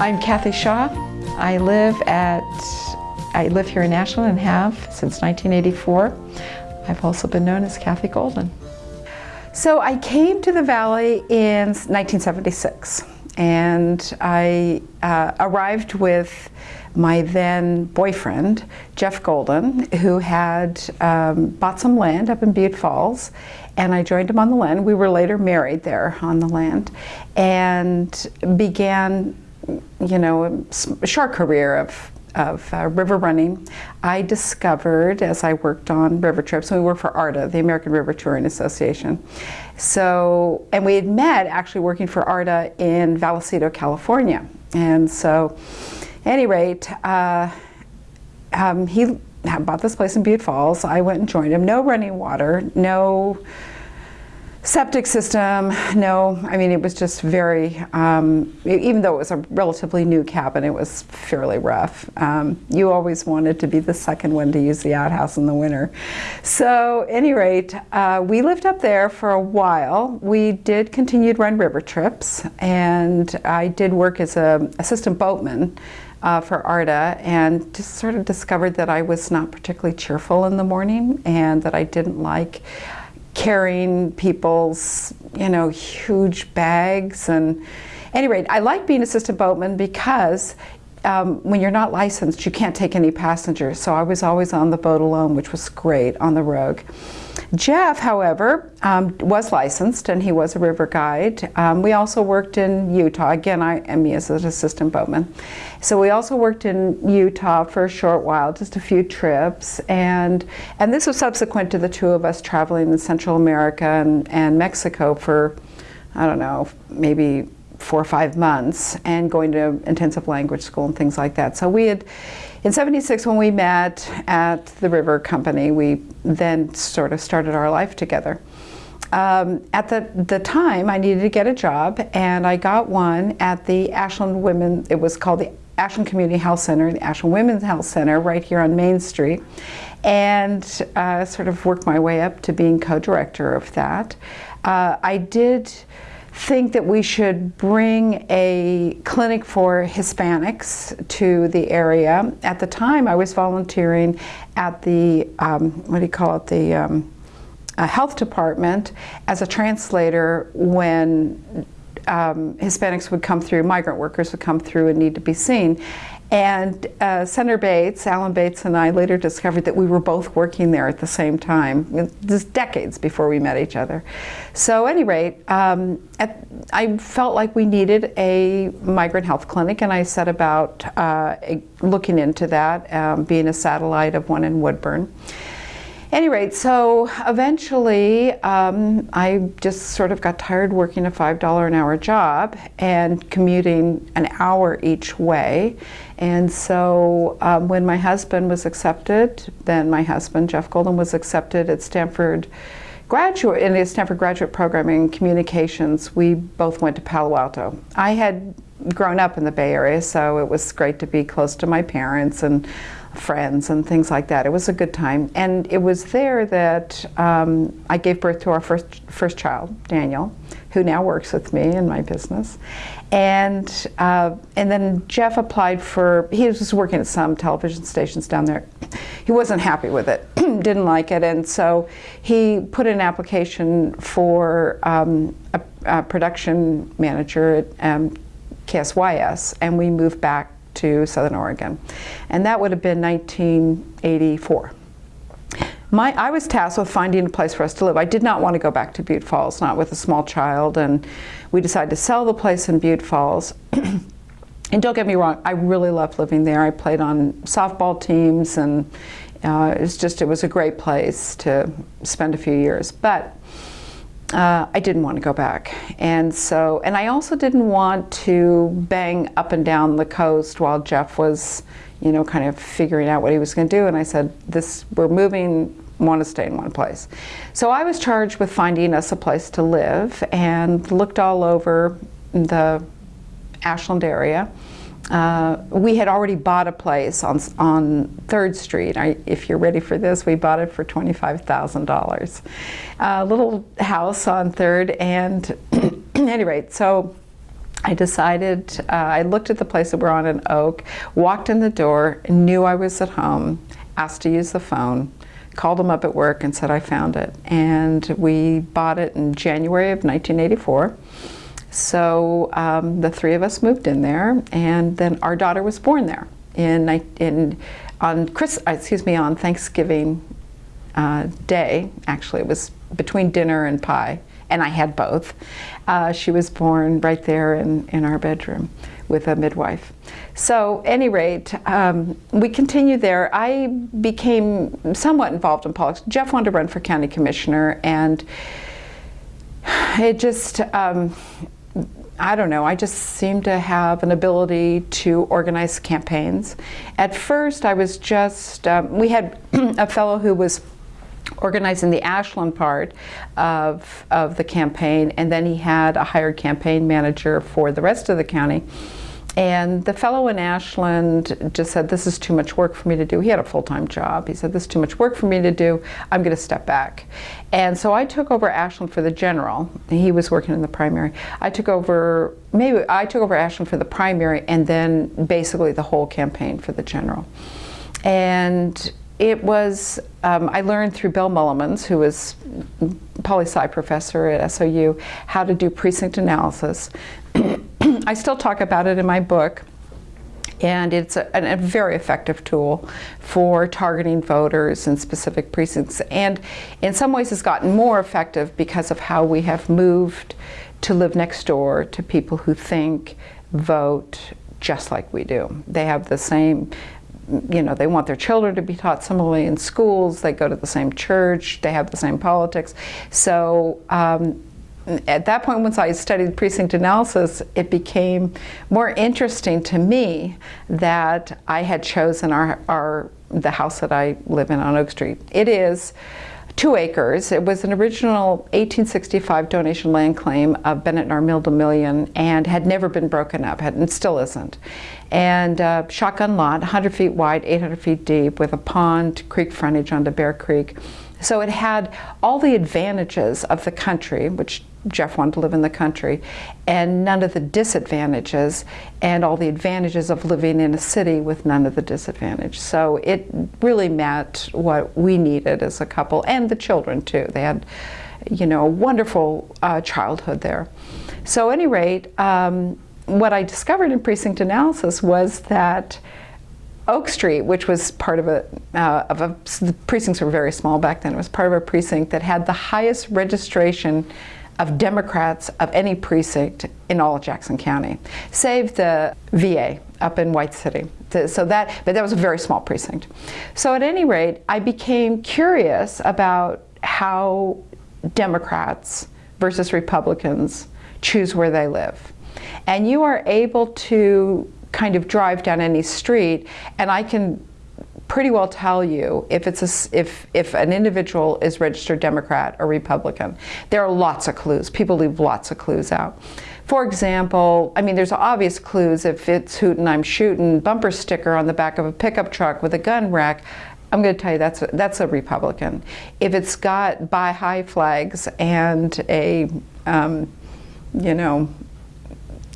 I'm Cathy Shaw. I live at I live here in Ashland and have since 1984. I've also been known as Cathy Golden. So I came to the Valley in 1976 and I uh, arrived with my then boyfriend, Jeff Golden, who had um, bought some land up in Butte Falls, and I joined him on the land. We were later married there on the land, and began, you know, a short career of of uh, river running, I discovered as I worked on river trips, we worked for ARTA, the American River Touring Association. So, and we had met actually working for ARTA in Vallecito, California. And so, any rate, uh, um, he bought this place in Butte Falls. I went and joined him. No running water, no septic system, no, I mean, it was just very, um, even though it was a relatively new cabin, it was fairly rough. Um, you always wanted to be the second one to use the outhouse in the winter. So, any rate, uh, we lived up there for a while. We did continue to run river trips, and I did work as an assistant boatman. Uh, for ARTA and just sort of discovered that I was not particularly cheerful in the morning and that I didn't like carrying people's, you know, huge bags. And any rate, I like being assistant boatman because um, when you're not licensed, you can't take any passengers. So I was always on the boat alone, which was great on the Rogue. Jeff, however, um, was licensed and he was a river guide. Um, we also worked in Utah. Again, I am me as an assistant boatman. So we also worked in Utah for a short while, just a few trips. And, and this was subsequent to the two of us traveling in Central America and, and Mexico for, I don't know, maybe four or five months and going to intensive language school and things like that. So we had in 76, when we met at the River Company, we then sort of started our life together. Um, at the, the time, I needed to get a job, and I got one at the Ashland Women, it was called the Ashland Community Health Center, the Ashland Women's Health Center, right here on Main Street, and uh, sort of worked my way up to being co-director of that. Uh, I did think that we should bring a clinic for Hispanics to the area. At the time, I was volunteering at the, um, what do you call it, the um, uh, health department as a translator when um, Hispanics would come through, migrant workers would come through and need to be seen. And uh, Senator Bates, Alan Bates and I later discovered that we were both working there at the same time, just decades before we met each other. So at any rate, um, at, I felt like we needed a migrant health clinic and I set about uh, looking into that, um, being a satellite of one in Woodburn any rate, so eventually um, I just sort of got tired working a $5 an hour job and commuting an hour each way. And so um, when my husband was accepted, then my husband, Jeff Golden, was accepted at Stanford graduate in the Stanford graduate program in communications, we both went to Palo Alto. I had grown up in the Bay Area, so it was great to be close to my parents and friends and things like that. It was a good time. And it was there that um, I gave birth to our first, first child, Daniel, who now works with me in my business. And, uh, and then Jeff applied for, he was working at some television stations down there. He wasn't happy with it, didn't like it, and so he put an application for um, a, a, production manager at um, KSYS, and we moved back to Southern Oregon. And that would have been 1984. My, I was tasked with finding a place for us to live. I did not want to go back to Butte Falls, not with a small child, and we decided to sell the place in Butte Falls. and don't get me wrong, I really loved living there. I played on softball teams, and uh, it's just, it was a great place to spend a few years. But uh, I didn't want to go back. And so, and I also didn't want to bang up and down the coast while Jeff was, you know, kind of figuring out what he was going to do. And I said, this, we're moving, want to stay in one place. So I was charged with finding us a place to live and looked all over the Ashland area uh, we had already bought a place on, on 3rd Street. I, if you're ready for this, we bought it for $25,000. A little house on 3rd and any rate, so I decided, uh, I looked at the place that we're on in Oak, walked in the door, knew I was at home, asked to use the phone, called them up at work and said I found it. And we bought it in January of 1984. So um, the three of us moved in there, and then our daughter was born there in, in on Chris, uh, excuse me, on Thanksgiving uh, Day. Actually, it was between dinner and pie, and I had both. Uh, she was born right there in, in our bedroom with a midwife. So, any rate, um, we continued there. I became somewhat involved in politics. Jeff wanted to run for county commissioner, and it just um, I don't know, I just seemed to have an ability to organize campaigns. At first, I was just, um, we had a fellow who was organizing the Ashland part of, of the campaign, and then he had a hired campaign manager for the rest of the county. And the fellow in Ashland just said, this is too much work for me to do. He had a full-time job. He said, this is too much work for me to do. I'm going to step back. And so I took over Ashland for the general. He was working in the primary. I took over, maybe I took over Ashland for the primary and then basically the whole campaign for the general. And it was, um, I learned through Bill Meulemans, who was poli sci professor at SOU, how to do precinct analysis. I still talk about it in my book and it's a, a, very effective tool for targeting voters in specific precincts. And in some ways it's gotten more effective because of how we have moved to live next door to people who think vote just like we do. They have the same you know they want their children to be taught similarly in schools. They go to the same church. They have the same politics. So um, at that point, once I studied precinct analysis, it became more interesting to me that I had chosen our, our the house that I live in on Oak Street. It is two acres. It was an original 1865 donation land claim of Bennett and Armill DeMillion and had never been broken up, had, and still isn't. And uh, shotgun lot, 100 feet wide, 800 feet deep, with a pond, creek frontage onto Bear Creek. So it had all the advantages of the country, which Jeff wanted to live in the country, and none of the disadvantages, and all the advantages of living in a city with none of the disadvantage. So it really met what we needed as a couple, and the children too. They had, you know, a wonderful uh, childhood there. So, at any rate, um, what I discovered in precinct analysis was that Oak Street, which was part of a, uh, of a, the precincts were very small back then, it was part of a precinct that had the highest registration of Democrats of any precinct in all of Jackson County, save the VA up in White City. So that, but that was a very small precinct. So at any rate, I became curious about how Democrats versus Republicans choose where they live. And you are able to kind of drive down any street and I can pretty well tell you if it's a, if if an individual is registered Democrat or Republican. There are lots of clues. People leave lots of clues out. For example, I mean, there's obvious clues if it's hootin' I'm shooting bumper sticker on the back of a pickup truck with a gun rack. I'm going to tell you that's a, that's a Republican. If it's got buy high flags and a um, you know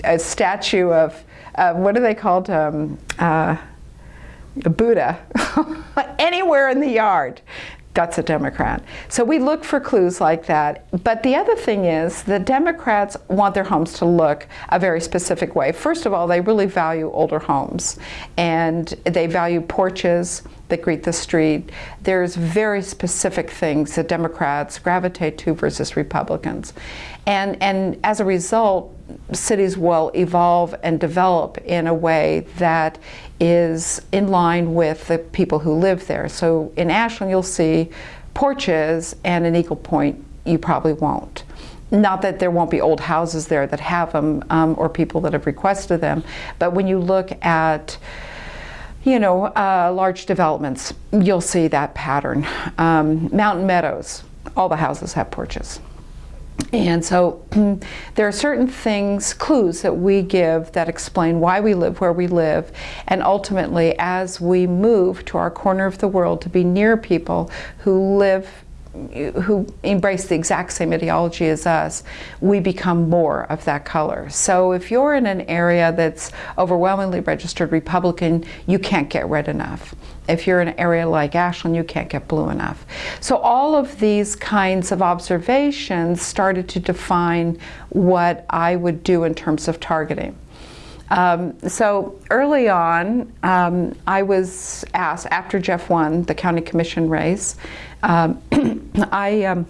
a statue of uh, what are they called? Um, uh, a Buddha anywhere in the yard. That's a Democrat. So we look for clues like that. But the other thing is the Democrats want their homes to look a very specific way. First of all, they really value older homes and they value porches that greet the street. There's very specific things that Democrats gravitate to versus Republicans. And, and as a result, cities will evolve and develop in a way that is in line with the people who live there. So in Ashland, you'll see porches, and in Eagle Point, you probably won't. Not that there won't be old houses there that have them um, or people that have requested them, but when you look at you know, uh, large developments, you'll see that pattern. Um, Mountain Meadows, all the houses have porches. And so mm, there are certain things, clues that we give that explain why we live where we live. And ultimately, as we move to our corner of the world to be near people who live who embrace the exact same ideology as us, we become more of that color. So if you're in an area that's overwhelmingly registered Republican, you can't get red enough. If you're in an area like Ashland, you can't get blue enough. So all of these kinds of observations started to define what I would do in terms of targeting. Um, so early on, um, I was asked, after Jeff won the county commission race, um, I, um,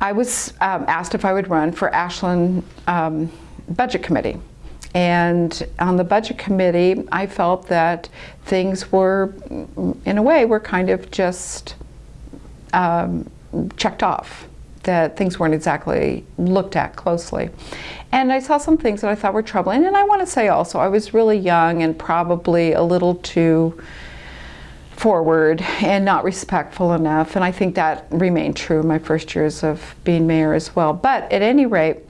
I was um, asked if I would run for Ashland um, Budget Committee. And on the budget committee, I felt that things were, in a way, were kind of just checked off that things weren't exactly looked at closely. And I saw some things that I thought were troubling. And I want to say also, I was really young and probably a little too forward and not respectful enough. And I think that remained true in my first years of being mayor as well. But at any rate,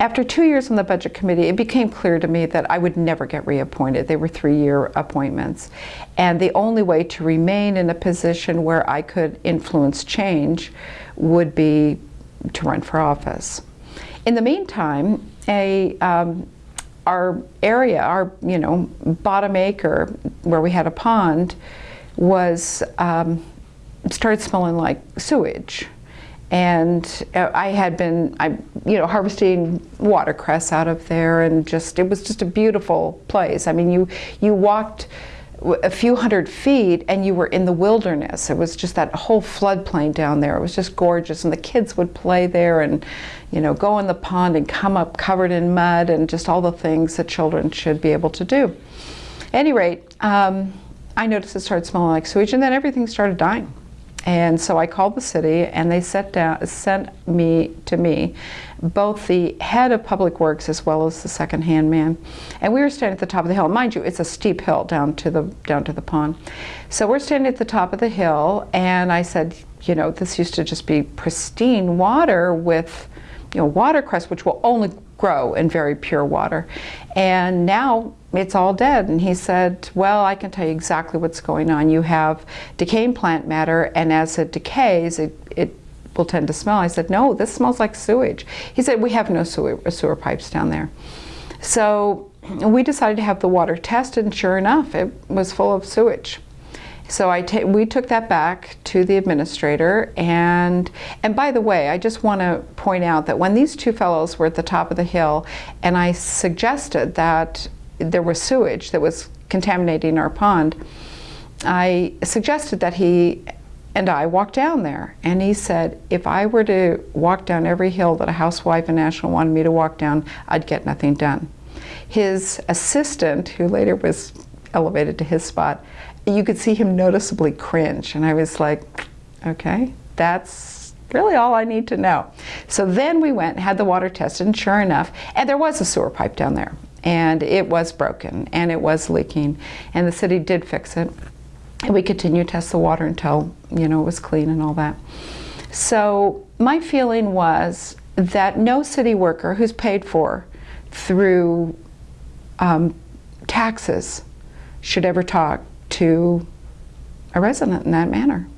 after two years on the budget committee, it became clear to me that I would never get reappointed. They were three-year appointments. And the only way to remain in a position where I could influence change would be to run for office. In the meantime, a, um, our area, our you know bottom acre where we had a pond, was um, started smelling like sewage and uh, I had been, I, you know, harvesting watercress out of there, and just it was just a beautiful place. I mean, you you walked a few hundred feet and you were in the wilderness. It was just that whole floodplain down there. It was just gorgeous, and the kids would play there and, you know, go in the pond and come up covered in mud and just all the things that children should be able to do. At any rate, um, I noticed it started smelling like sewage, and then everything started dying. And so I called the city and they down, sent me to me both the head of public works as well as the second hand man. And we were standing at the top of the hill. Mind you, it's a steep hill down to the down to the pond. So we're standing at the top of the hill and I said, you know, this used to just be pristine water with you know, watercress, which will only grow in very pure water. And now it's all dead. And he said, well, I can tell you exactly what's going on. You have decaying plant matter, and as it decays, it, it will tend to smell. I said, no, this smells like sewage. He said, we have no sewer, sewer pipes down there. So we decided to have the water tested, and sure enough, it was full of sewage. So I we took that back to the administrator, and and by the way, I just want to point out that when these two fellows were at the top of the hill, and I suggested that there was sewage that was contaminating our pond, I suggested that he and I walk down there. And he said, if I were to walk down every hill that a housewife in Ashland wanted me to walk down, I'd get nothing done. His assistant, who later was elevated to his spot, you could see him noticeably cringe. And I was like, okay, that's really all I need to know. So then we went, had the water tested, and sure enough, and there was a sewer pipe down there and it was broken and it was leaking and the city did fix it and we continued to test the water until you know it was clean and all that so my feeling was that no city worker who's paid for through um, taxes should ever talk to a resident in that manner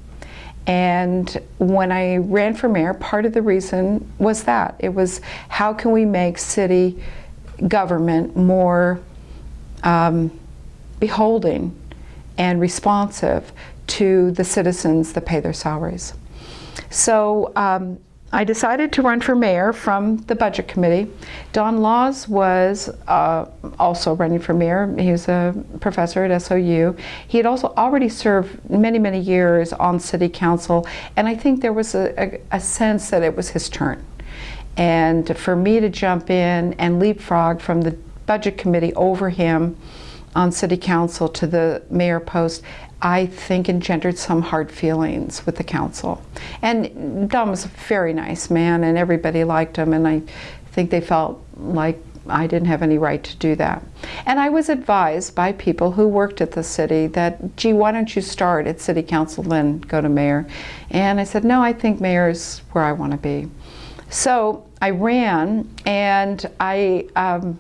and when I ran for mayor, part of the reason was that. It was how can we make city government more um, beholding and responsive to the citizens that pay their salaries. So um, I decided to run for mayor from the budget committee. Don Laws was uh, also running for mayor. He was a professor at SOU. He had also already served many, many years on city council, and I think there was a, a, a sense that it was his turn. And for me to jump in and leapfrog from the budget committee over him on city council to the mayor post, I think engendered some hard feelings with the council. And Don was a very nice man and everybody liked him and I think they felt like I didn't have any right to do that. And I was advised by people who worked at the city that, gee, why don't you start at city council, then go to mayor? And I said, no, I think mayor is where I want to be. So I ran and I um,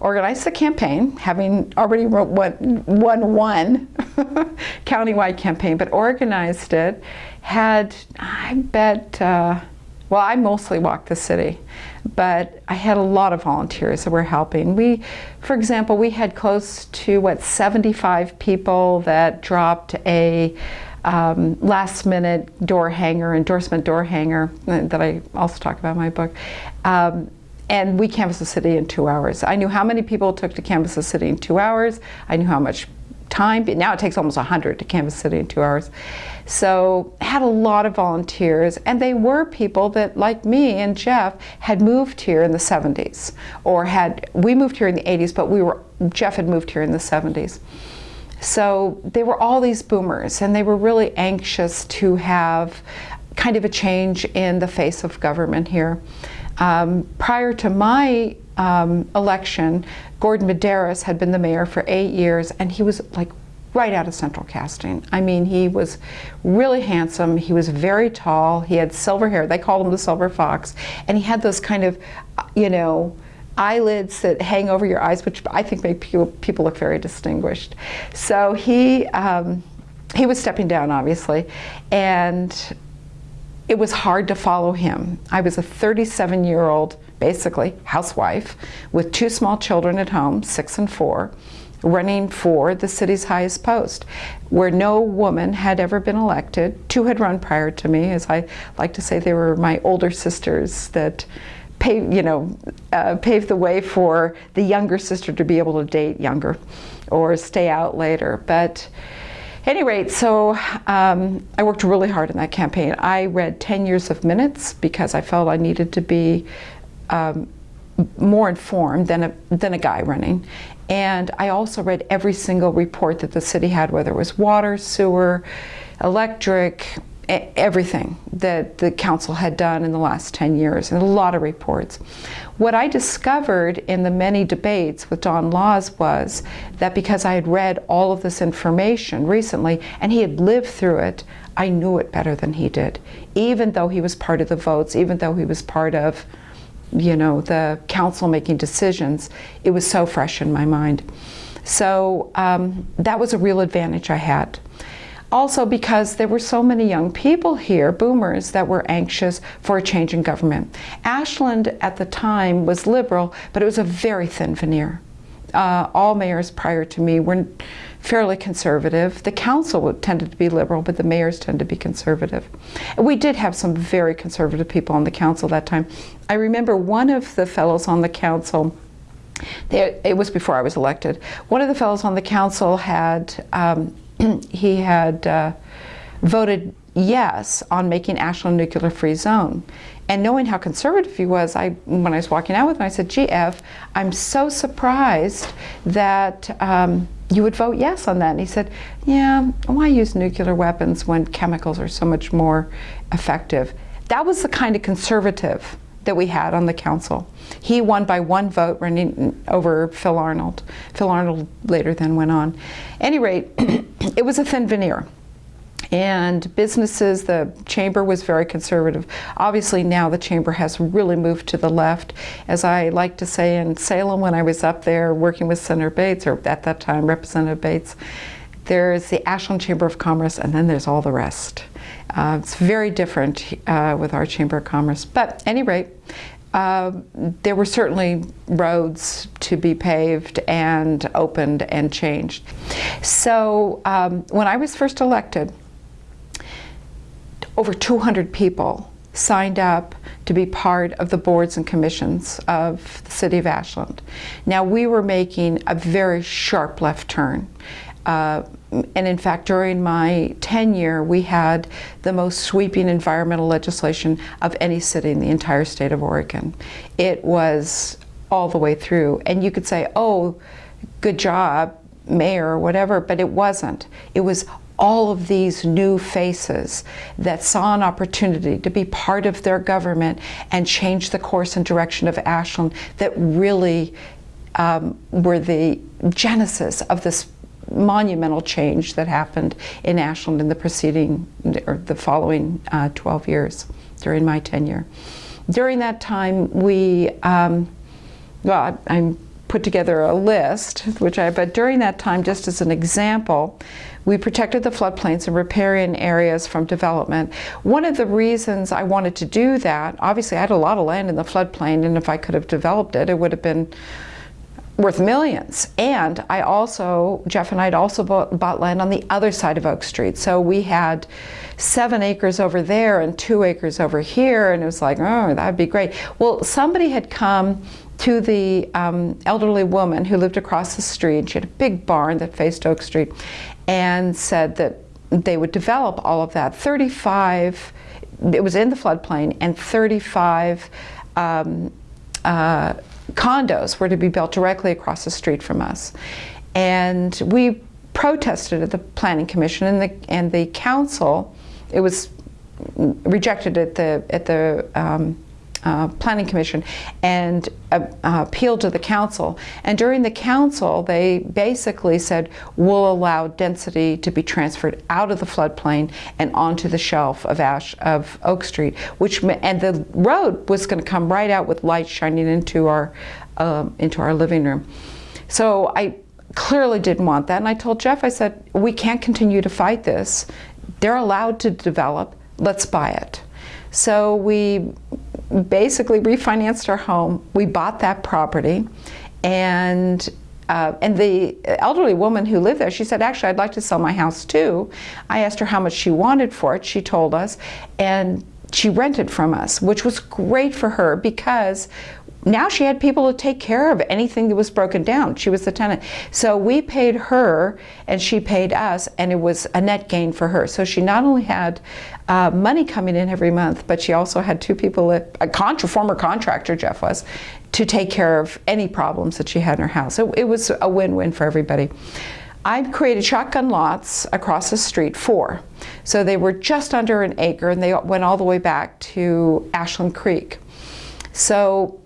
organized the campaign, having already won, won one countywide campaign, but organized it, had, I bet, uh, well, I mostly walked the city, but I had a lot of volunteers that were helping. We, for example, we had close to, what, 75 people that dropped a um, last minute door hanger, endorsement door hanger, uh, that I also talk about in my book. Um, and we canvassed the city in two hours. I knew how many people it took to canvass the city in two hours. I knew how much time, but now it takes almost 100 to canvass the city in two hours. So had a lot of volunteers, and they were people that, like me and Jeff, had moved here in the 70s, or had, we moved here in the 80s, but we were, Jeff had moved here in the 70s. So they were all these boomers, and they were really anxious to have kind of a change in the face of government here. Um, prior to my um, election, Gordon Medaris had been the mayor for eight years, and he was like right out of central casting. I mean, he was really handsome. He was very tall. He had silver hair. They called him the silver fox. And he had those kind of, you know, eyelids that hang over your eyes, which I think make people, people look very distinguished. So he, um, he was stepping down, obviously. And it was hard to follow him. I was a 37 year old, basically, housewife with two small children at home, six and four, running for the city's highest post, where no woman had ever been elected. Two had run prior to me, as I like to say, they were my older sisters that paved, you know, uh, paved the way for the younger sister to be able to date younger or stay out later. But any rate, so um, I worked really hard in that campaign. I read 10 years of minutes because I felt I needed to be um, more informed than a, than a guy running. And I also read every single report that the city had, whether it was water, sewer, electric, everything that the council had done in the last 10 years, and a lot of reports. What I discovered in the many debates with Don Laws was that because I had read all of this information recently and he had lived through it, I knew it better than he did. Even though he was part of the votes, even though he was part of you know, the council making decisions, it was so fresh in my mind. So um, that was a real advantage I had. Also because there were so many young people here, boomers, that were anxious for a change in government. Ashland at the time was liberal, but it was a very thin veneer. Uh, all mayors prior to me were fairly conservative. The council tended to be liberal, but the mayors tended to be conservative. We did have some very conservative people on the council that time. I remember one of the fellows on the council they, it was before I was elected. One of the fellows on the council had um, he had uh, voted yes on making Ashland a nuclear free zone. And knowing how conservative he was, I, when I was walking out with him, I said, GF, I'm so surprised that um, you would vote yes on that. And he said, yeah, why use nuclear weapons when chemicals are so much more effective? That was the kind of conservative that we had on the council. He won by one vote running over Phil Arnold. Phil Arnold later then went on. At any rate, it was a thin veneer. And businesses, the chamber was very conservative. Obviously now the chamber has really moved to the left. As I like to say in Salem when I was up there working with Senator Bates, or at that time Representative Bates, there's the Ashland Chamber of Commerce and then there's all the rest. Uh, it's very different uh, with our Chamber of Commerce. But at any rate, uh, there were certainly roads to be paved and opened and changed. So um, when I was first elected, over 200 people signed up to be part of the boards and commissions of the City of Ashland. Now we were making a very sharp left turn. Uh, and in fact, during my tenure, we had the most sweeping environmental legislation of any city in the entire state of Oregon. It was all the way through. And you could say, oh, good job, mayor, or whatever, but it wasn't. It was all of these new faces that saw an opportunity to be part of their government and change the course and direction of Ashland that really um, were the genesis of this monumental change that happened in Ashland in the preceding or the following uh, 12 years during my tenure. During that time, we, um, well, I, I put together a list, which I, but during that time, just as an example, we protected the floodplains and riparian areas from development. One of the reasons I wanted to do that, obviously I had a lot of land in the floodplain and if I could have developed it, it would have been worth millions. And I also, Jeff and I had also bought, bought, land on the other side of Oak Street. So we had seven acres over there and two acres over here. And it was like, oh, that'd be great. Well, somebody had come to the um, elderly woman who lived across the street. She had a big barn that faced Oak Street and said that they would develop all of that. 35, it was in the floodplain, and 35 um, uh, condos were to be built directly across the street from us. And we protested at the Planning Commission and the, and the council, it was rejected at the, at the um, uh, Planning Commission and uh, uh, appealed to the council. And during the council, they basically said, we'll allow density to be transferred out of the floodplain and onto the shelf of Ash of Oak Street, which and the road was going to come right out with light shining into our um, into our living room. So I clearly didn't want that, and I told Jeff, I said, we can't continue to fight this. They're allowed to develop. Let's buy it. So we basically refinanced our home. We bought that property and uh, and the elderly woman who lived there, she said, actually, I'd like to sell my house too. I asked her how much she wanted for it. She told us, and she rented from us, which was great for her because now she had people to take care of anything that was broken down. She was the tenant. So we paid her and she paid us and it was a net gain for her. So she not only had uh, money coming in every month, but she also had two people, a contra, former contractor, Jeff was, to take care of any problems that she had in her house. So it was a win-win for everybody. I created shotgun lots across the street, four. So they were just under an acre and they went all the way back to Ashland Creek. So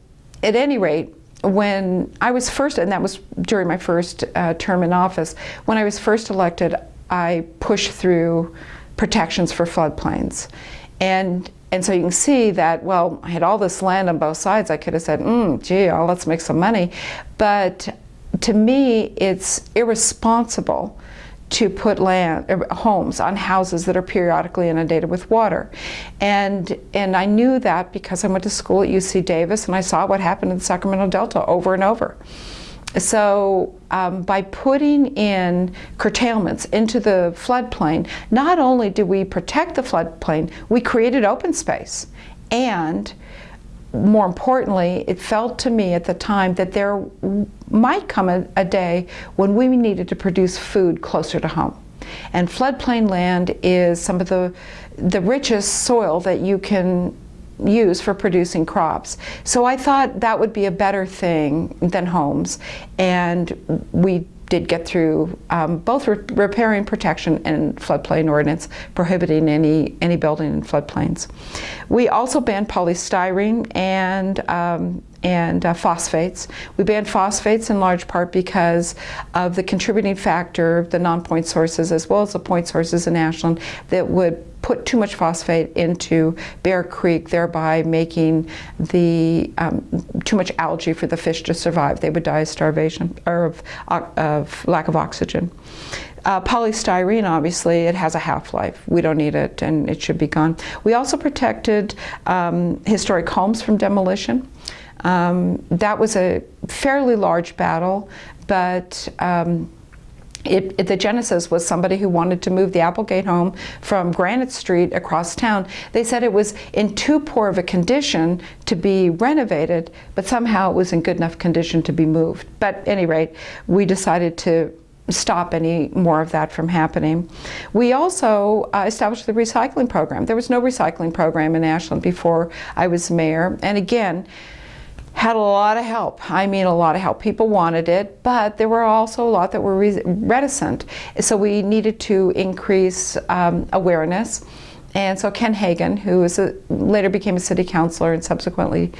at any rate, when I was first, and that was during my first uh, term in office, when I was first elected, I pushed through protections for floodplains. And, and so you can see that, well, I had all this land on both sides. I could have said, mm, gee, let's make some money. But to me, it's irresponsible to put land uh, homes on houses that are periodically inundated with water. And, and I knew that because I went to school at UC Davis and I saw what happened in the Sacramento Delta over and over. So um, by putting in curtailments into the floodplain, not only do we protect the floodplain, we created open space. And more importantly, it felt to me at the time that there might come a, a, day when we needed to produce food closer to home. And floodplain land is some of the, the richest soil that you can use for producing crops. So I thought that would be a better thing than homes. And we did get through um, both re riparian protection and floodplain ordinance prohibiting any, any building in floodplains. We also banned polystyrene and um, and uh, phosphates. We banned phosphates in large part because of the contributing factor, the non-point sources as well as the point sources in Ashland that would put too much phosphate into Bear Creek, thereby making the um, too much algae for the fish to survive. They would die of starvation or of, of lack of oxygen. Uh, polystyrene, obviously, it has a half-life. We don't need it and it should be gone. We also protected um, historic homes from demolition. Um, that was a fairly large battle, but um, it, it, the genesis was somebody who wanted to move the Applegate home from Granite Street across town. They said it was in too poor of a condition to be renovated, but somehow it was in good enough condition to be moved. But at any rate, we decided to stop any more of that from happening. We also uh, established the recycling program. There was no recycling program in Ashland before I was mayor. And again, had a lot of help. I mean, a lot of help. People wanted it, but there were also a lot that were reticent. So we needed to increase um, awareness. And so Ken Hagan, who a, later became a city councilor and subsequently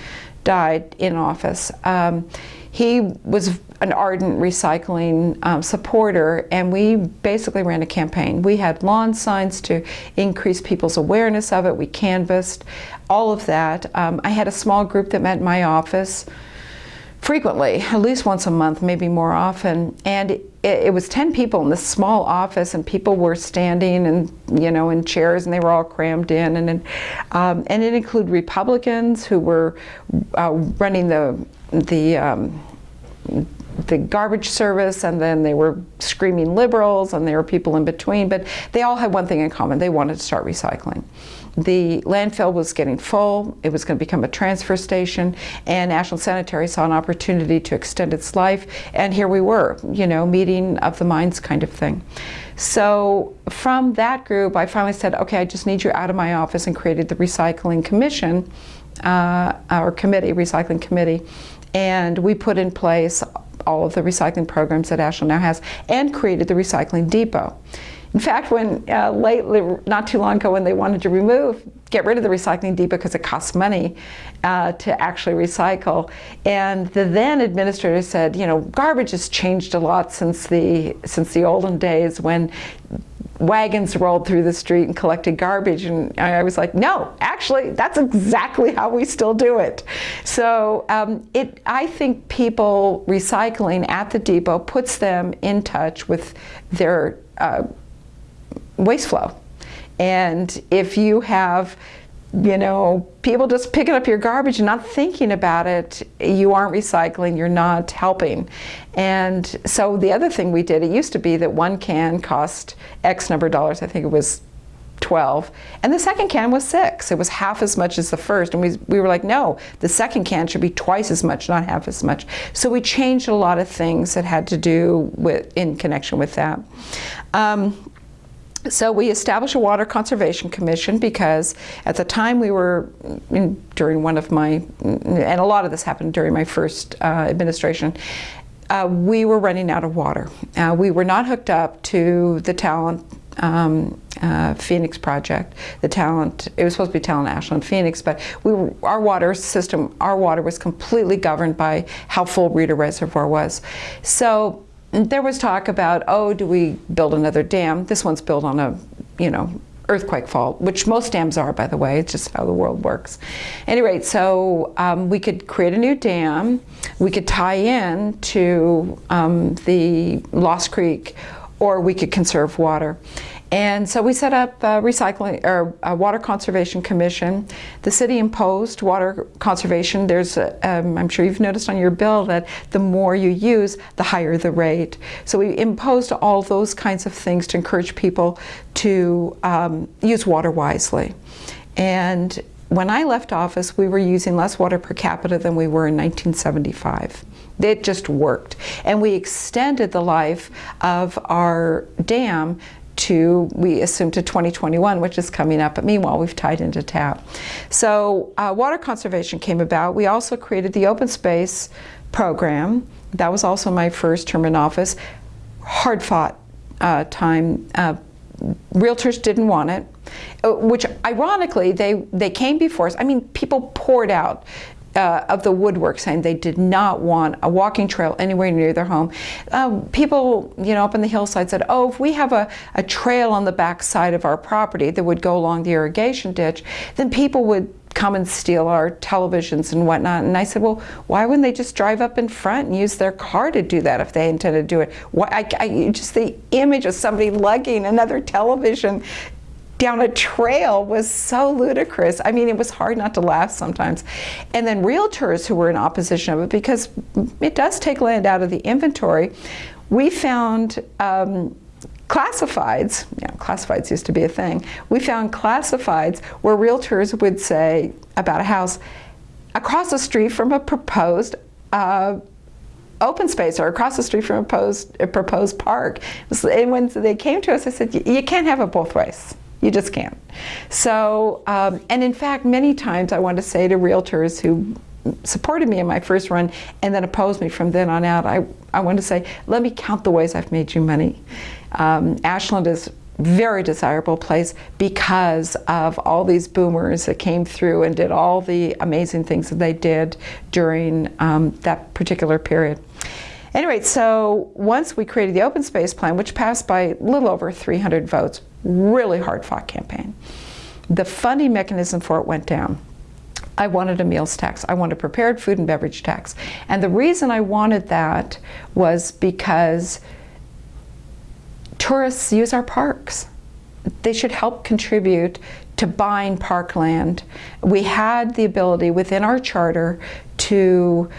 died in office, um, he was an ardent recycling um, supporter and we basically ran a campaign. We had lawn signs to increase people's awareness of it. We canvassed all of that. Um, I had a small group that met in my office frequently, at least once a month, maybe more often. And it, it, was 10 people in this small office and people were standing and, you know, in chairs and they were all crammed in. And, um, and it included Republicans who were uh, running the, the um, the garbage service and then they were screaming liberals and there were people in between but they all had one thing in common they wanted to start recycling the landfill was getting full. It was going to become a transfer station and Ashland sanitary saw an opportunity to extend its life and here we were you know meeting of the minds kind of thing. So from that group i finally said okay i just need you out of my office and created the recycling commission uh, our committee recycling committee. And we put in place all of the recycling programs that Ashland now has and created the recycling depot. In fact, when uh, lately, not too long ago, when they wanted to remove, get rid of the recycling depot because it costs money uh, to actually recycle, and the then administrator said, you know, garbage has changed a lot since the since the olden days when wagons rolled through the street and collected garbage. And I was like no actually that's exactly how we still do it. So um, it I think people recycling at the depot puts them in touch with their uh, waste flow and if you have you know, people just picking up your garbage and not thinking about it, you aren't recycling, you're not helping. And so the other thing we did, it used to be that one can cost X number of dollars, I think it was 12, and the second can was six. It was half as much as the first, and we, we were like, no, the second can should be twice as much, not half as much. So we changed a lot of things that had to do with, in connection with that. Um, so we established a water conservation commission because at the time we were in, during one of my and a lot of this happened during my first uh, administration uh, we were running out of water. Uh, we were not hooked up to the talent um, uh, Phoenix project. The talent it was supposed to be talent Ashland Phoenix but we our water system our water was completely governed by how full Reeder Reservoir was. So there was talk about, oh, do we build another dam? This one's built on a, you know, earthquake fault, which most dams are, by the way. It's just how the world works. Anyway, so um, we could create a new dam. We could tie in to um, the Lost Creek, or we could conserve water. And so we set up a recycling or a water conservation commission. The city imposed water conservation. There's, a, um, I'm sure you've noticed on your bill that the more you use, the higher the rate. So we imposed all those kinds of things to encourage people to um, use water wisely. And when I left office, we were using less water per capita than we were in 1975. It just worked. And we extended the life of our dam to, we assume to 2021, which is coming up, but meanwhile we've tied into TAP. So uh, water conservation came about. We also created the open space program. That was also my first term in office. Hard fought uh, time. Uh, realtors didn't want it, uh, which ironically, they, they came before us. I mean, people poured out uh, of the woodwork saying they did not want a walking trail anywhere near their home. Um, people, you know, up in the hillside said, oh, if we have a, a trail on the back side of our property that would go along the irrigation ditch, then people would come and steal our televisions and whatnot. And I said, well, why wouldn't they just drive up in front and use their car to do that if they intended to do it? Why, I, I, just the image of somebody lugging another television down a trail was so ludicrous. I mean, it was hard not to laugh sometimes. And then realtors who were in opposition of it, because it does take land out of the inventory, we found um, classifieds, know, classifieds used to be a thing, we found classifieds where realtors would say about a house across the street from a proposed uh, open space or across the street from a proposed, a proposed park. And when they came to us, I said, you can't have it both ways. You just can't. So, um, and in fact, many times I want to say to realtors who supported me in my first run and then opposed me from then on out, I, I want to say, let me count the ways I've made you money. Um, Ashland is very desirable place because of all these boomers that came through and did all the amazing things that they did during um, that particular period. Anyway, so once we created the open space plan, which passed by a little over 300 votes, really hard fought campaign, the funding mechanism for it went down. I wanted a meals tax. I wanted a prepared food and beverage tax. And the reason I wanted that was because tourists use our parks. They should help contribute to buying parkland. We had the ability within our charter to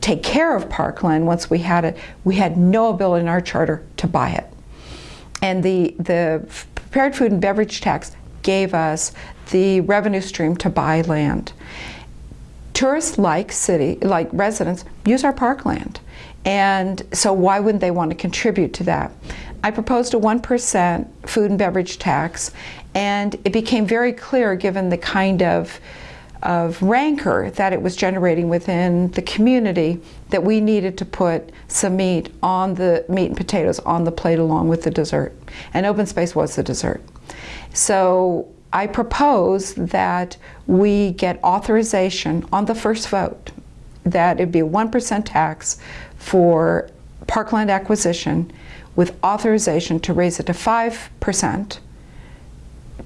take care of parkland once we had it. We had no ability in our charter to buy it. And the, the prepared food and beverage tax gave us the revenue stream to buy land. Tourists like city, like residents, use our parkland. And so why wouldn't they want to contribute to that? I proposed a 1% food and beverage tax and it became very clear given the kind of of rancor that it was generating within the community that we needed to put some meat on the meat and potatoes on the plate along with the dessert. And open space was the dessert. So I propose that we get authorization on the first vote that it'd be a 1% tax for parkland acquisition with authorization to raise it to 5%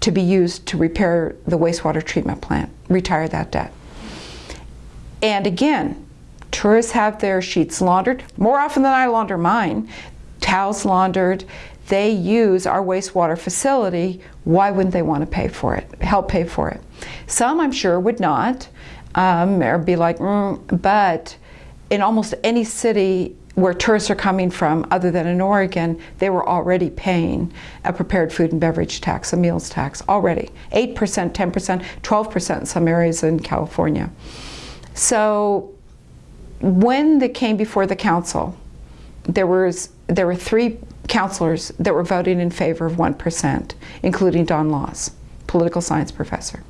to be used to repair the wastewater treatment plant, retire that debt. And again, tourists have their sheets laundered more often than I launder mine, towels laundered, they use our wastewater facility, why wouldn't they want to pay for it, help pay for it? Some, I'm sure, would not, um, or be like, mm, but in almost any city where tourists are coming from, other than in Oregon, they were already paying a prepared food and beverage tax, a meals tax, already. 8%, 10%, 12% in some areas in California. So when they came before the council, there was there were three counselors that were voting in favor of 1%, including Don Laws, political science professor.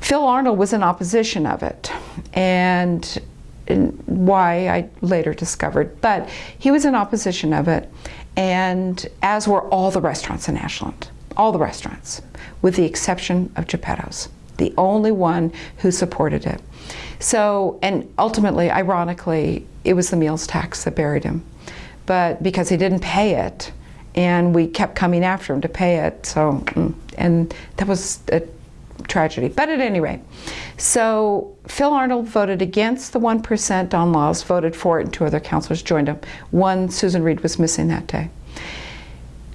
Phil Arnold was in opposition of it, and, and why I later discovered, but he was in opposition of it, and as were all the restaurants in Ashland, all the restaurants, with the exception of Geppetto's, the only one who supported it. So, and ultimately, ironically, it was the meals tax that buried him but because he didn't pay it, and we kept coming after him to pay it, so, mm, and that was a tragedy. But at any rate, so Phil Arnold voted against the 1%, Don Laws voted for it, and two other councilors joined him. One, Susan Reed, was missing that day.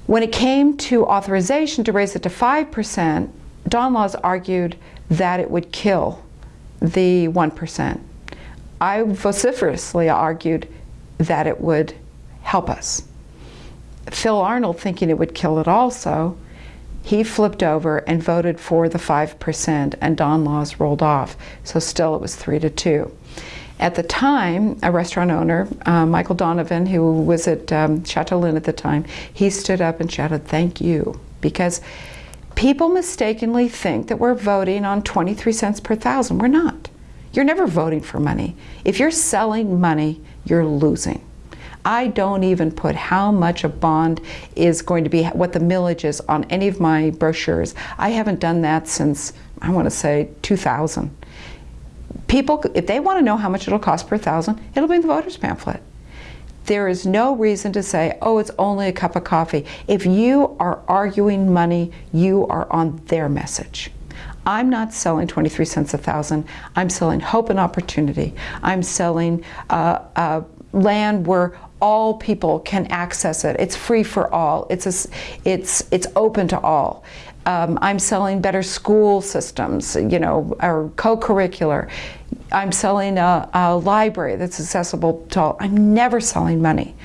When it came to authorization to raise it to 5%, Don Laws argued that it would kill the 1%. I vociferously argued that it would help us. Phil Arnold, thinking it would kill it also, he flipped over and voted for the 5%, and Don Laws rolled off. So still it was 3 to 2. At the time, a restaurant owner, uh, Michael Donovan, who was at um, Chateaulin at the time, he stood up and shouted, Thank you. Because people mistakenly think that we're voting on 23 cents per thousand. We're not. You're never voting for money. If you're selling money, you're losing. I don't even put how much a bond is going to be, what the millage is on any of my brochures. I haven't done that since, I want to say, 2000. People, if they want to know how much it'll cost per thousand, it'll be in the voter's pamphlet. There is no reason to say, oh, it's only a cup of coffee. If you are arguing money, you are on their message. I'm not selling 23 cents a thousand. I'm selling hope and opportunity. I'm selling uh, uh, land where all people can access it. It's free for all. It's, a, it's, it's open to all. Um, I'm selling better school systems, you know, or co-curricular. I'm selling a, a, library that's accessible to all. I'm never selling money.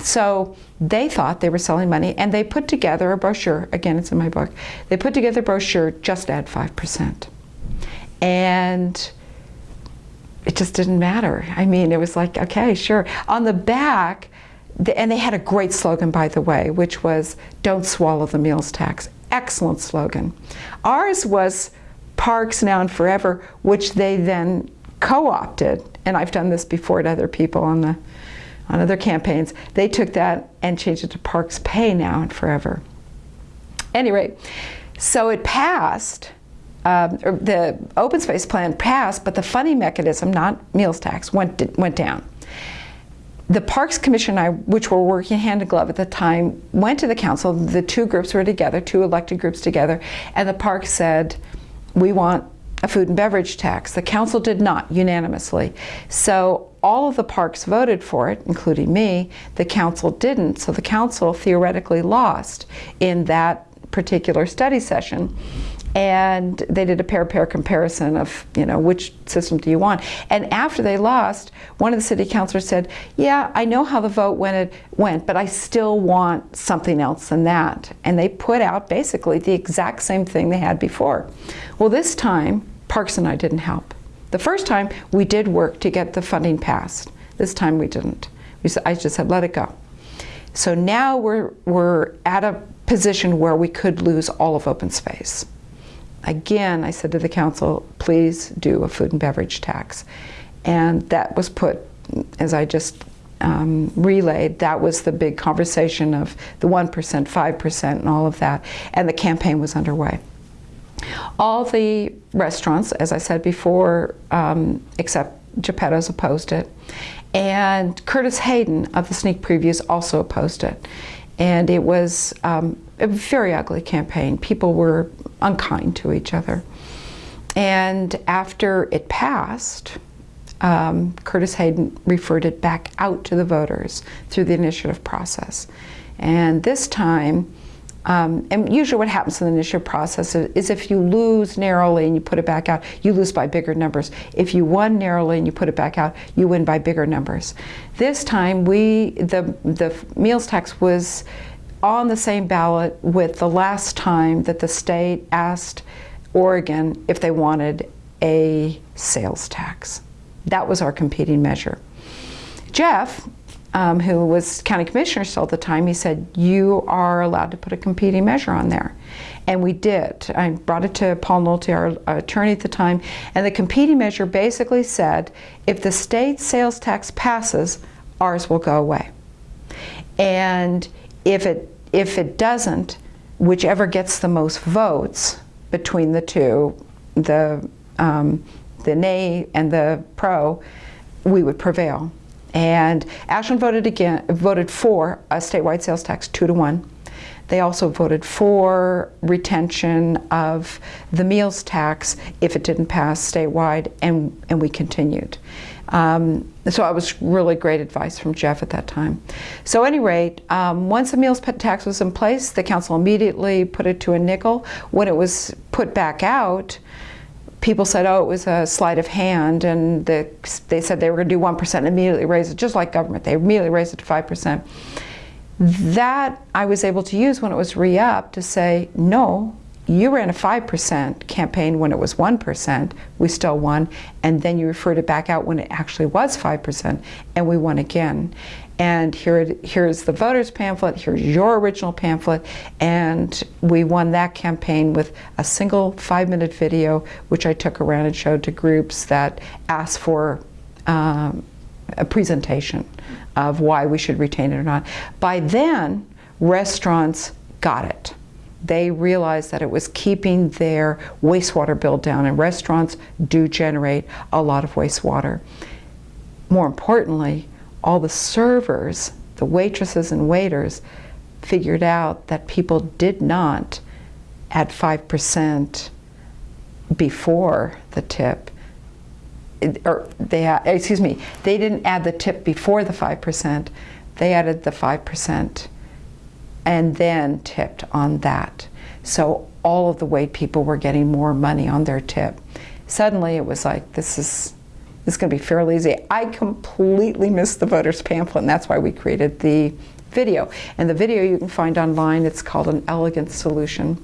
So they thought they were selling money and they put together a brochure, again it's in my book, they put together a brochure, just add 5%. And it just didn't matter. I mean, it was like, okay, sure. On the back, the, and they had a great slogan, by the way, which was, don't swallow the meals tax. Excellent slogan. Ours was parks now and forever, which they then co-opted, and I've done this before to other people on the on other campaigns, they took that and changed it to Parks Pay now and forever. Anyway, so it passed, um, the open space plan passed, but the funding mechanism, not meals tax, went, went down. The Parks Commission and I, which were working hand in glove at the time, went to the council. The two groups were together, two elected groups together, and the park said, we want a food and beverage tax. The council did not unanimously. So all of the parks voted for it, including me. The council didn't. So the council theoretically lost in that particular study session. And they did a pair-pair comparison of, you know, which system do you want? And after they lost, one of the city councilors said, yeah, I know how the vote went, went, but I still want something else than that. And they put out basically the exact same thing they had before. Well, this time, Parks and I didn't help. The first time we did work to get the funding passed. This time we didn't. We, I just said, let it go. So now we're, we're at a position where we could lose all of open space. Again, I said to the council, please do a food and beverage tax. And that was put, as I just um, relayed, that was the big conversation of the 1%, 5% and all of that. And the campaign was underway. All the restaurants, as I said before, um, except Geppetto's opposed it. And Curtis Hayden of the sneak previews also opposed it. And it was um, a very ugly campaign. People were unkind to each other. And after it passed, um, Curtis Hayden referred it back out to the voters through the initiative process. And this time, um, and usually what happens in the initiative process is if you lose narrowly and you put it back out, you lose by bigger numbers. If you won narrowly and you put it back out, you win by bigger numbers. This time, we the, the meals tax was on the same ballot with the last time that the state asked Oregon if they wanted a sales tax. That was our competing measure. Jeff, um, who was county commissioner still at the time, he said, you are allowed to put a competing measure on there. And we did. I brought it to Paul Nolte, our attorney at the time, and the competing measure basically said, if the state sales tax passes, ours will go away. And if it, if it doesn't, whichever gets the most votes between the two, the, um, the nay and the pro, we would prevail. And Ashland voted again, voted for a statewide sales tax, two to one. They also voted for retention of the meals tax if it didn't pass statewide, and, and we continued. Um, so it was really great advice from Jeff at that time. So at any rate, um, once the meals tax was in place, the council immediately put it to a nickel. When it was put back out, people said, oh, it was a sleight of hand, and the, they said they were going to do 1% and immediately raise it, just like government. They immediately raised it to 5%. That I was able to use when it was re-upped to say, no, you ran a 5% campaign when it was 1%, we still won, and then you referred it back out when it actually was 5%, and we won again. And here, here's the voters pamphlet, here's your original pamphlet, and we won that campaign with a single five minute video, which I took around and showed to groups that asked for um, a presentation of why we should retain it or not. By then, restaurants got it. They realized that it was keeping their wastewater bill down, and restaurants do generate a lot of wastewater. More importantly, all the servers, the waitresses and waiters, figured out that people did not add 5% before the tip. Or they, excuse me, they didn't add the tip before the 5%, they added the 5% and then tipped on that. So all of the wait people were getting more money on their tip. Suddenly it was like, this is it's going to be fairly easy. I completely missed the voters pamphlet, and that's why we created the video. And the video you can find online. It's called An Elegant Solution.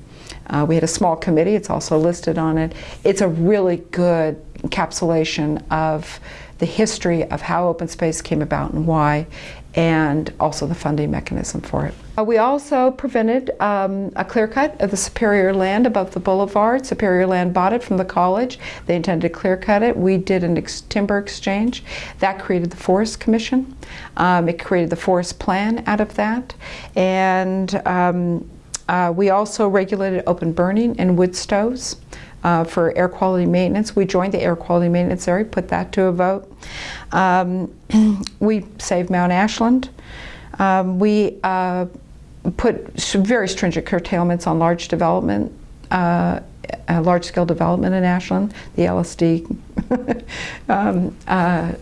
Uh, we had a small committee, it's also listed on it. It's a really good encapsulation of the history of how open space came about and why, and also the funding mechanism for it. Uh, we also prevented um, a clear cut of the Superior land above the boulevard. Superior land bought it from the college. They intended to clear cut it. We did an ex timber exchange. That created the Forest Commission. Um, it created the forest plan out of that. And um, uh, we also regulated open burning and wood stoves uh, for air quality maintenance. We joined the air quality maintenance area, put that to a vote. Um, we saved Mount Ashland. Um, we uh, put very stringent curtailments on large development, uh, large-scale development in Ashland, the LSD um, uh,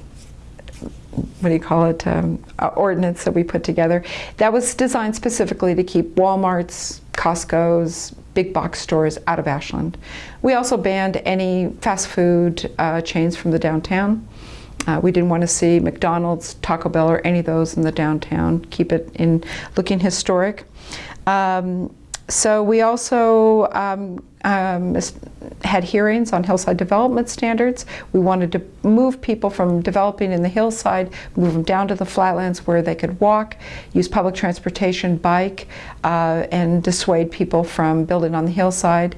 what do you call it, um, ordinance that we put together. That was designed specifically to keep Walmart's, Costco's, big box stores out of Ashland. We also banned any fast food uh, chains from the downtown. Uh, we didn't want to see McDonald's, Taco Bell, or any of those in the downtown. Keep it in looking historic. Um, so we also um, um, had hearings on hillside development standards. We wanted to move people from developing in the hillside, move them down to the flatlands where they could walk, use public transportation, bike, uh, and dissuade people from building on the hillside.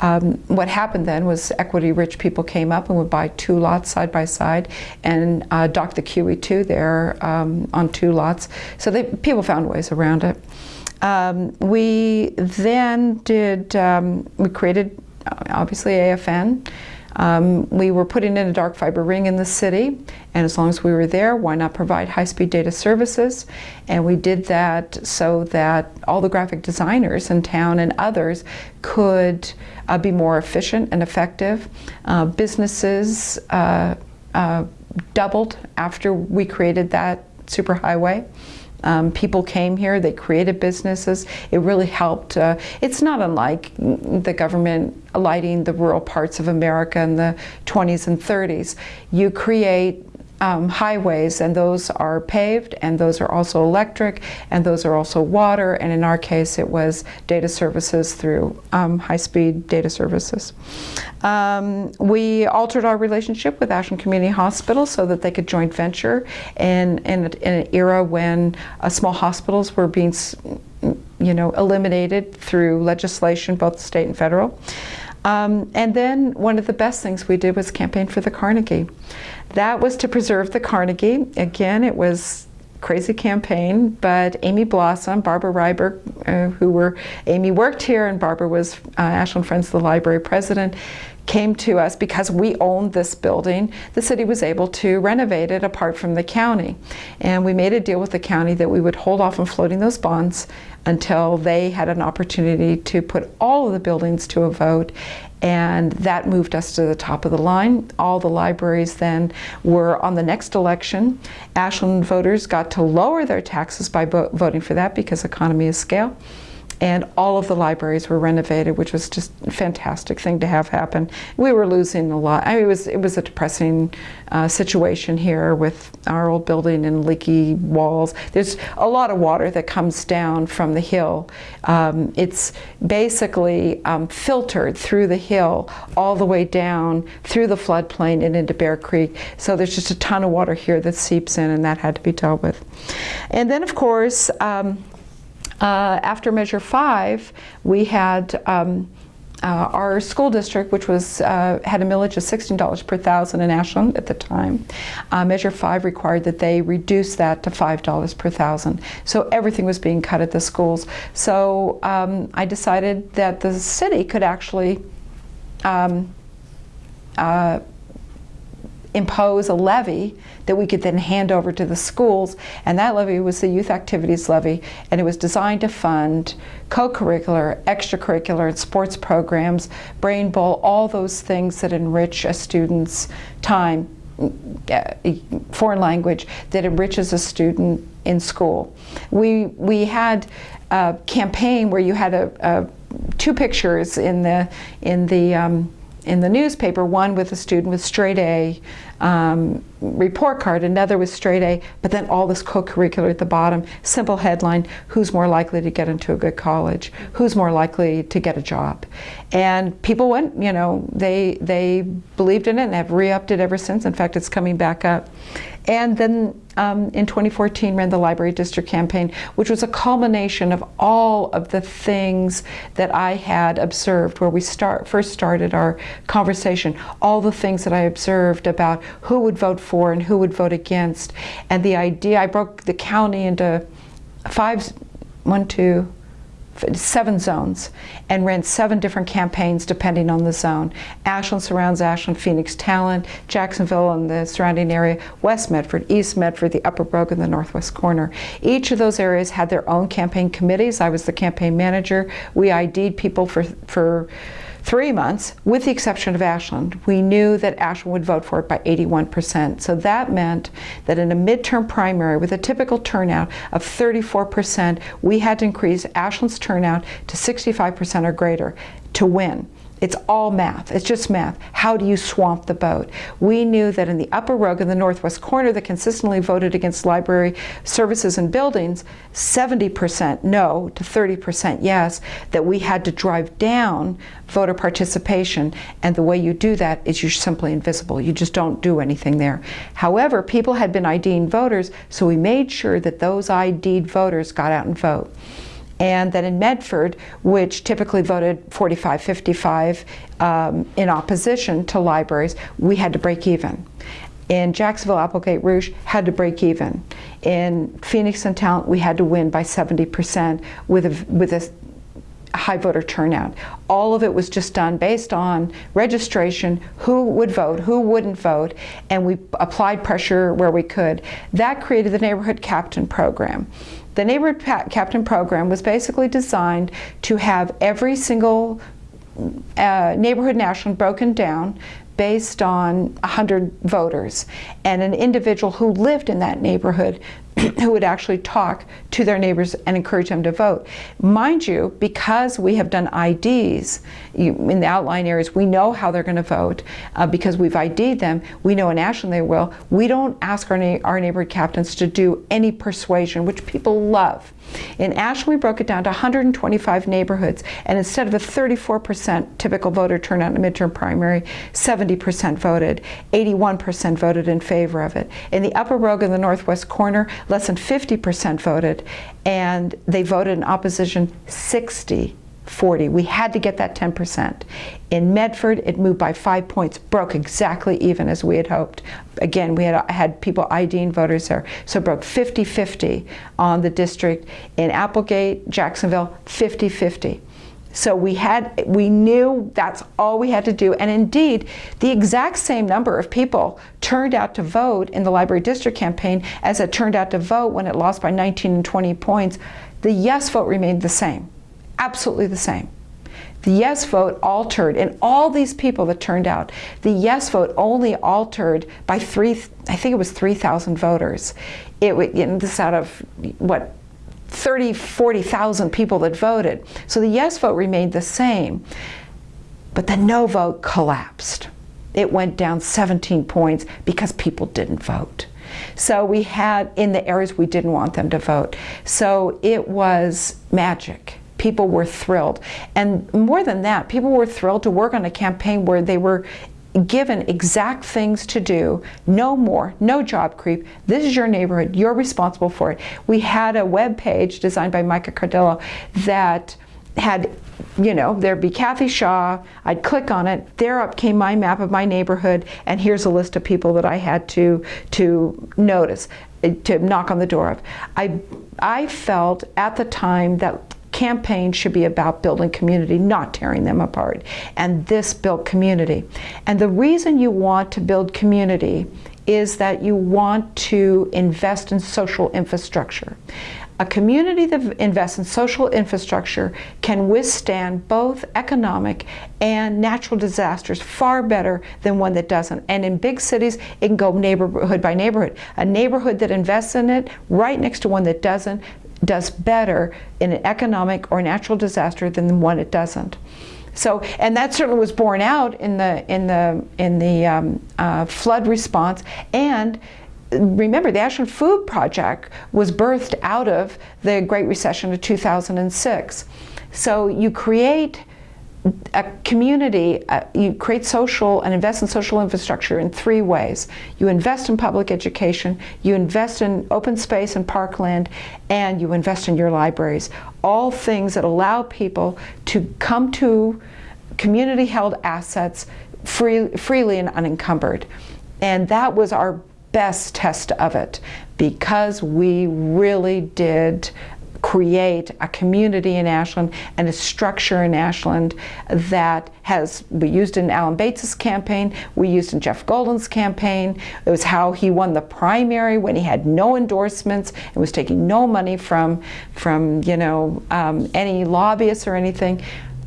Um, what happened then was equity-rich people came up and would buy two lots side by side and uh, dock the QE2 there um, on two lots. So they, people found ways around it. Um, we then did, um, we created obviously AFN. Um, we were putting in a dark fiber ring in the city, and as long as we were there, why not provide high-speed data services? And we did that so that all the graphic designers in town and others could uh, be more efficient and effective. Uh, businesses uh, uh doubled after we created that superhighway. Um, people came here, they created businesses. It really helped. Uh, it's not unlike the government lighting the rural parts of America in the 20s and 30s. You create um, highways and those are paved and those are also electric and those are also water and in our case it was data services through um, high-speed data services. Um, we altered our relationship with Ashland Community Hospital so that they could joint venture in, in, in an era when uh, small hospitals were being you know, eliminated through legislation, both state and federal. Um, and then one of the best things we did was campaign for the Carnegie. That was to preserve the Carnegie. Again, it was crazy campaign, but Amy Blossom, Barbara Ryberg, uh, who were, Amy worked here and Barbara was uh, Ashland Friends of the Library president, came to us because we owned this building. The city was able to renovate it apart from the county. And we made a deal with the county that we would hold off on floating those bonds until they had an opportunity to put all of the buildings to a vote and that moved us to the top of the line. All the libraries then were on the next election. Ashland voters got to lower their taxes by voting for that because economy of scale and all of the libraries were renovated, which was just a fantastic thing to have happen. We were losing a lot. I mean, it was it was a depressing uh, situation here with our old building and leaky walls. There's a lot of water that comes down from the hill. Um, it's basically um, filtered through the hill all the way down through the floodplain and into Bear Creek. So there's just a ton of water here that seeps in, and that had to be dealt with. And then, of course. Um, uh, after Measure 5, we had um, uh, our school district, which was uh, had a millage of $16 per thousand in Ashland at the time. Uh, Measure 5 required that they reduce that to $5 per thousand. So everything was being cut at the schools. So um, I decided that the city could actually um, uh, impose a levy that we could then hand over to the schools and that levy was the youth activities levy and it was designed to fund co-curricular, extracurricular and sports programs, brain bowl, all those things that enrich a student's time uh, foreign language that enriches a student in school. We, we had a campaign where you had a, a two pictures in the, in the um, in the newspaper, one with a student with straight A um, report card, another with straight A, but then all this co-curricular at the bottom, simple headline, who's more likely to get into a good college? Who's more likely to get a job? And people went, you know, they, they believed in it and have re-upped it ever since. In fact, it's coming back up. And then um, in 2014 ran the Library District campaign, which was a culmination of all of the things that I had observed where we start, first started our conversation, all the things that I observed about who would vote for and who would vote against. And the idea, I broke the county into five, one, two, seven zones and ran seven different campaigns depending on the zone. Ashland surrounds Ashland, Phoenix, Talent, Jacksonville and the surrounding area, West Medford, East Medford, the Upper Brogan, the Northwest Corner. Each of those areas had their own campaign committees. I was the campaign manager. We ID'd people for, for three months, with the exception of Ashland. We knew that Ashland would vote for it by 81%. So that meant that in a midterm primary with a typical turnout of 34%, we had to increase Ashland's turnout to 65% or greater to win. It's all math. It's just math. How do you swamp the vote? We knew that in the upper Rogue in the northwest corner that consistently voted against library services and buildings, 70% no to 30% yes, that we had to drive down voter participation. And the way you do that is you're simply invisible. You just don't do anything there. However, people had been IDing voters, so we made sure that those ID'd voters got out and vote and that in Medford, which typically voted 45-55 um, in opposition to libraries, we had to break even. In Jacksonville, Applegate Rogue had to break even. In Phoenix and Talent, we had to win by 70% with a, with a high voter turnout. All of it was just done based on registration, who would vote, who wouldn't vote, and we applied pressure where we could. That created the Neighborhood Captain Program. The Neighborhood Captain Program was basically designed to have every single uh, neighborhood national broken down based on 100 voters. And an individual who lived in that neighborhood who would actually talk to their neighbors and encourage them to vote. Mind you, because we have done IDs in the outline areas, we know how they're going to vote uh, because we've ID'd them. We know in Ashland they will. We don't ask our, na our neighborhood captains to do any persuasion, which people love. In Ashland, we broke it down to 125 neighborhoods, and instead of a 34% typical voter turnout in a midterm primary, 70% voted. 81% voted in favor of it. In the Upper Rogue in the northwest corner, less than 50% voted, and they voted in opposition 60 40. We had to get that 10%. In Medford, it moved by five points, broke exactly even as we had hoped. Again, we had had people IDing voters there, so broke 50-50 on the district. In Applegate, Jacksonville, 50-50. So we had, we knew that's all we had to do. And indeed, the exact same number of people turned out to vote in the library district campaign as it turned out to vote when it lost by 19 and 20 points. The yes vote remained the same, absolutely the same. The yes vote altered, and all these people that turned out, the yes vote only altered by three, I think it was 3,000 voters. It, know, this out of, what, 30, 40,000 people that voted. So the yes vote remained the same, but the no vote collapsed. It went down 17 points because people didn't vote. So we had in the areas we didn't want them to vote. So it was magic. People were thrilled. And more than that, people were thrilled to work on a campaign where they were given exact things to do, no more, no job creep. This is your neighborhood, you're responsible for it. We had a web page designed by Micah Cardillo that had, you know, there'd be Cathy Shaw, I'd click on it, there up came my map of my neighborhood, and here's a list of people that I had to, to notice, eh, to knock on the door of. I, I felt at the time that campaign should be about building community, not tearing them apart. And this built community. And the reason you want to build community is that you want to invest in social infrastructure. A community that invests in social infrastructure can withstand both economic and natural disasters far better than one that doesn't. And in big cities, it can go neighborhood by neighborhood. A neighborhood that invests in it right next to one that doesn't does better in an economic or natural disaster than the one it doesn't. So, and that certainly was borne out in the in the in the um, uh, flood response. And remember, the Ashland Food Project was birthed out of the Great Recession of 2006. So you create a community, uh, you create social and invest in social infrastructure in three ways. You invest in public education, you invest in open space and parkland, and you invest in your libraries. All things that allow people to come to community held assets free, freely and unencumbered. And that was our best test of it because we really did create a community in Ashland and a structure in Ashland that has, we used in Alan Bates's campaign, we used in Jeff Golden's campaign. It was how he won the primary when he had no endorsements and was taking no money from, from you know, um, any lobbyists or anything.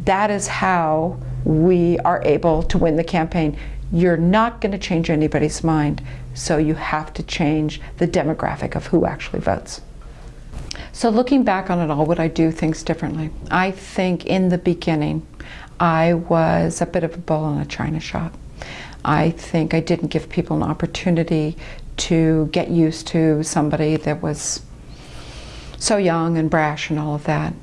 That is how we are able to win the campaign. You're not going to change anybody's mind, so you have to change the demographic of who actually votes. So looking back on it all, would I do things differently? I think in the beginning, I was a bit of a bull in a china shop. I think I didn't give people an opportunity to get used to somebody that was so young and brash and all of that.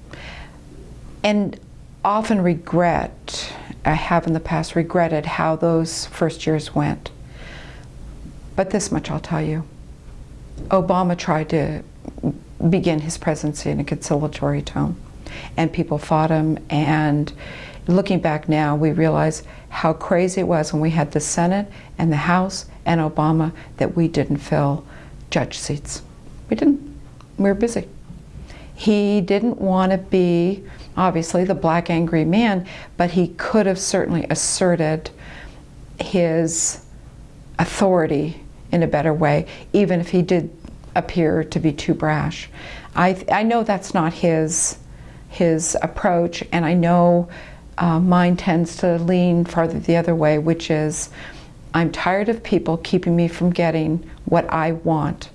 And often regret, I have in the past regretted how those first years went. But this much I'll tell you. Obama tried to begin his presidency in a conciliatory tone. And people fought him, and looking back now, we realize how crazy it was when we had the Senate and the House and Obama that we didn't fill judge seats. We didn't. We were busy. He didn't want to be, obviously, the black angry man, but he could have certainly asserted his authority in a better way, even if he did appear to be too brash. I, I know that's not his, his approach, and I know uh, mine tends to lean farther the other way, which is I'm tired of people keeping me from getting what I want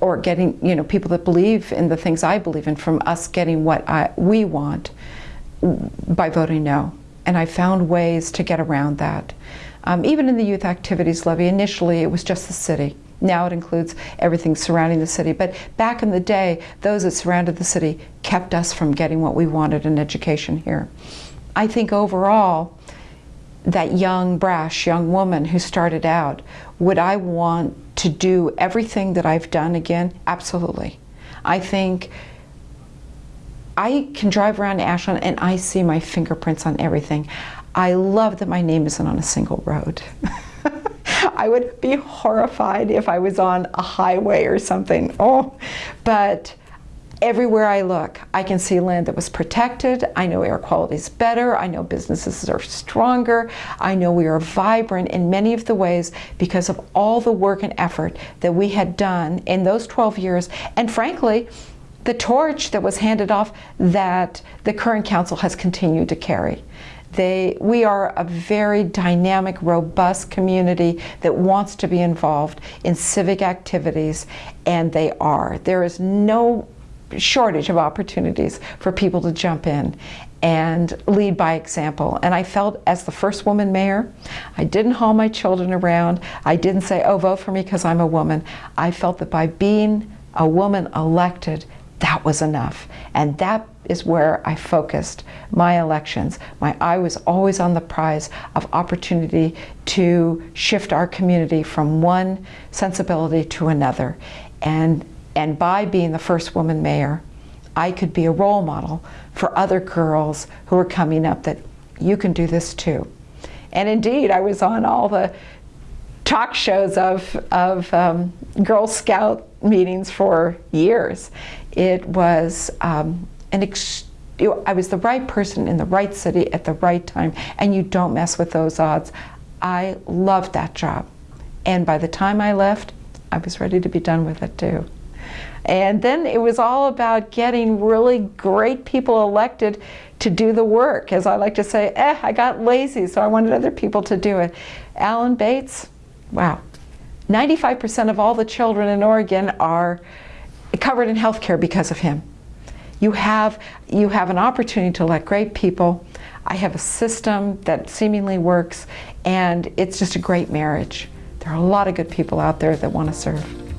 or getting, you know, people that believe in the things I believe in from us getting what I, we want by voting no. And I found ways to get around that. Um, even in the youth activities levy, initially it was just the city. Now it includes everything surrounding the city. But back in the day, those that surrounded the city kept us from getting what we wanted in education here. I think overall, that young, brash young woman who started out, would I want to do everything that I've done again? Absolutely. I think I can drive around Ashland and I see my fingerprints on everything. I love that my name isn't on a single road. I would be horrified if I was on a highway or something. Oh, but everywhere I look, I can see land that was protected. I know air quality is better. I know businesses are stronger. I know we are vibrant in many of the ways because of all the work and effort that we had done in those 12 years. And frankly, the torch that was handed off that the current council has continued to carry. They, we are a very dynamic, robust community that wants to be involved in civic activities, and they are. There is no shortage of opportunities for people to jump in and lead by example. And I felt as the first woman mayor, I didn't haul my children around. I didn't say, oh, vote for me because I'm a woman. I felt that by being a woman elected, that was enough. And that is where I focused my elections. My eye was always on the prize of opportunity to shift our community from one sensibility to another. And, and by being the first woman mayor, I could be a role model for other girls who are coming up that you can do this too. And indeed, I was on all the talk shows of, of um, Girl Scout meetings for years. It was um, an ex I was the right person in the right city at the right time, and you don't mess with those odds. I loved that job. And by the time I left, I was ready to be done with it too. And then it was all about getting really great people elected to do the work. As I like to say, eh, I got lazy, so I wanted other people to do it. Alan Bates, wow. 95% of all the children in Oregon are covered in health care because of him. You have, you have an opportunity to elect great people. I have a system that seemingly works, and it's just a great marriage. There are a lot of good people out there that want to serve.